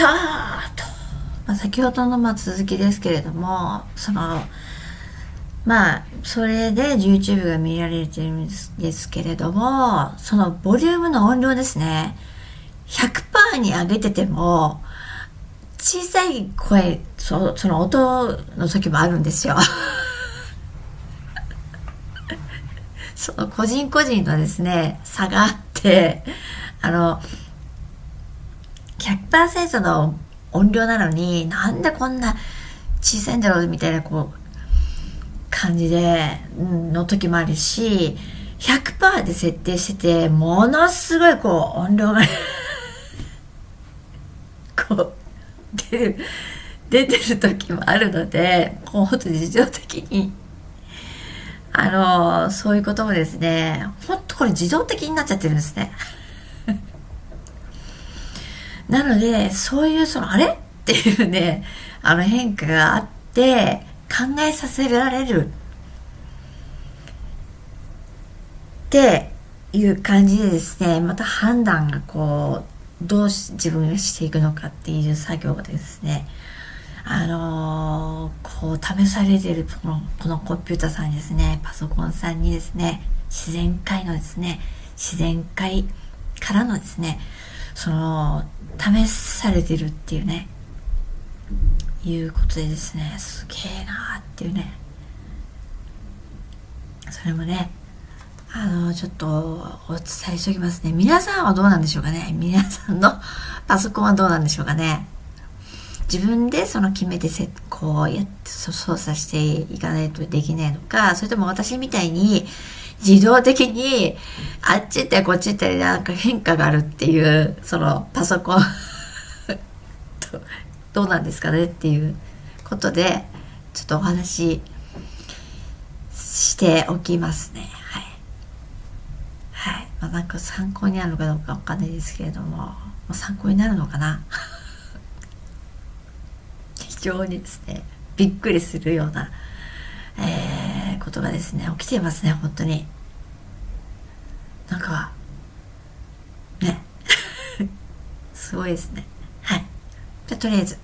たと、まあ、先ほどのまあ続きですけれどもそのまあそれで YouTube が見られてるんですですけれどもそのボリュームの音量ですね。100%に上げてても小さい声そその音の時もあるんですよ。その個人個人のですね差があってあの100%の音量なのになんでこんな小さいんだろうみたいなこう感じで、の時もあるし100%で設定しててものすごいこう音量が こう出る出てる時もあるのでこうほんと自動的に。あのそういうこともですねほんとこれ自動的になっちゃってるんですね。なのでそういうそのあれ？っていうねあの変化があって考えさせられる。っていう感じでですねまた判断がこうどうし自分がしていくのかっていう作業がですねあのー、こう試されてるこのこのコンピューターさんにですねパソコンさんにですね自然界のですね自然界からのですねその試されてるっていうね。いうことでですね。すげえなーっていうね。それもねあのちょっとお伝えしておきますね。皆さんはどうなんでしょうかね。皆さんの パソコンはどうなんでしょうかね。自分でその決めてせこうやって操作していかないとできないのかそれとも私みたいに自動的にあっち行ったりこっち行ったりなんか変化があるっていうそのパソコン。どうなんですかねっていうことでちょっとお話ししておきますね。はい。はい。まあなんか参考になるのかどうかわかんないですけれども、参考になるのかな？非常にですねびっくりするような、えー、ことがですね起きていますね本当に。なんかね。すごいですね。はい。じゃとりあえず。